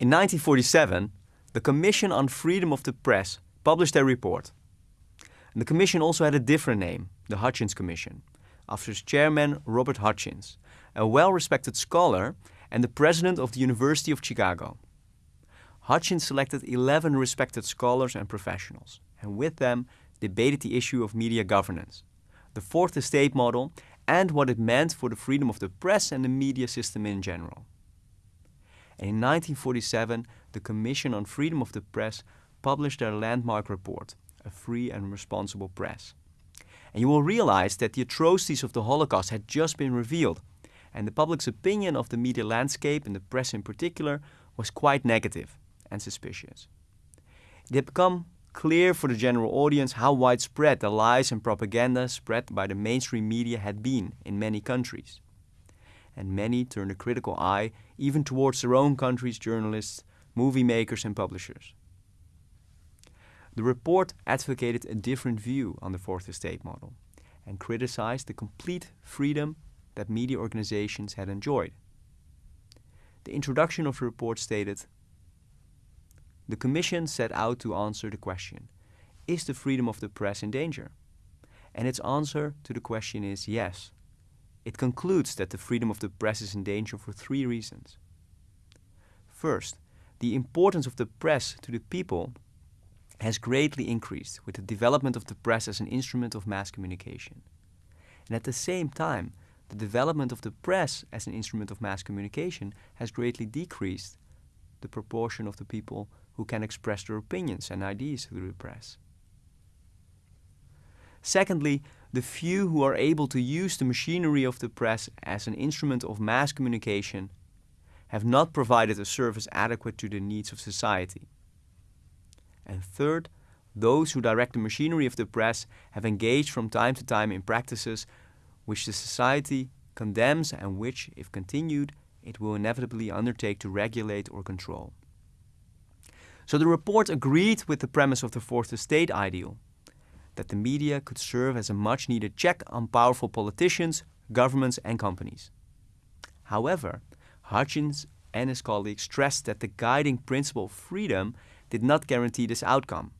In 1947, the Commission on Freedom of the Press published their report. And the commission also had a different name, the Hutchins Commission, after its chairman Robert Hutchins, a well-respected scholar and the president of the University of Chicago. Hutchins selected 11 respected scholars and professionals, and with them debated the issue of media governance, the Fourth Estate model, and what it meant for the freedom of the press and the media system in general. And in 1947, the Commission on Freedom of the Press published their landmark report, A Free and Responsible Press. And you will realize that the atrocities of the Holocaust had just been revealed, and the public's opinion of the media landscape and the press in particular was quite negative and suspicious. It had become clear for the general audience how widespread the lies and propaganda spread by the mainstream media had been in many countries. And many turned a critical eye even towards their own country's journalists, movie makers and publishers. The report advocated a different view on the Fourth Estate model and criticized the complete freedom that media organizations had enjoyed. The introduction of the report stated The Commission set out to answer the question Is the freedom of the press in danger? And its answer to the question is yes. It concludes that the freedom of the press is in danger for three reasons. First, the importance of the press to the people has greatly increased with the development of the press as an instrument of mass communication. And at the same time, the development of the press as an instrument of mass communication has greatly decreased the proportion of the people who can express their opinions and ideas through the press. Secondly, the few who are able to use the machinery of the press as an instrument of mass communication have not provided a service adequate to the needs of society. And third, those who direct the machinery of the press have engaged from time to time in practices which the society condemns and which, if continued, it will inevitably undertake to regulate or control. So the report agreed with the premise of the Fourth Estate ideal, that the media could serve as a much needed check on powerful politicians, governments and companies. However, Hutchins and his colleagues stressed that the guiding principle of freedom did not guarantee this outcome.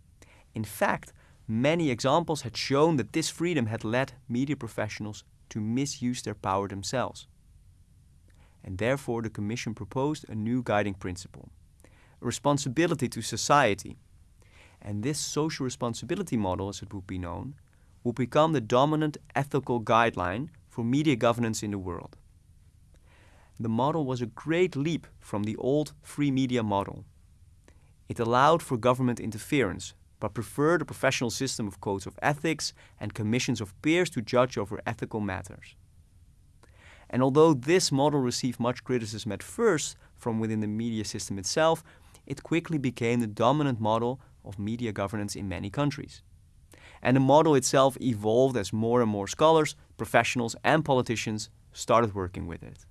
In fact, many examples had shown that this freedom had led media professionals to misuse their power themselves. And therefore the Commission proposed a new guiding principle, a responsibility to society. And this social responsibility model, as it would be known, will become the dominant ethical guideline for media governance in the world. The model was a great leap from the old free media model. It allowed for government interference, but preferred a professional system of codes of ethics and commissions of peers to judge over ethical matters. And although this model received much criticism at first from within the media system itself, it quickly became the dominant model of media governance in many countries. And the model itself evolved as more and more scholars, professionals and politicians started working with it.